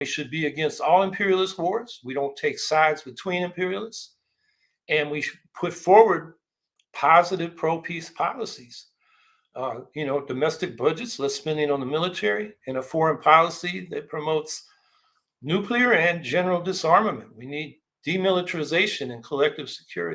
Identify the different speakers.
Speaker 1: We should be against all imperialist wars. We don't take sides between imperialists. And we put forward positive pro-peace policies. Uh, you know, domestic budgets, less spending on the military, and a foreign policy that promotes nuclear and general disarmament. We need demilitarization and collective security.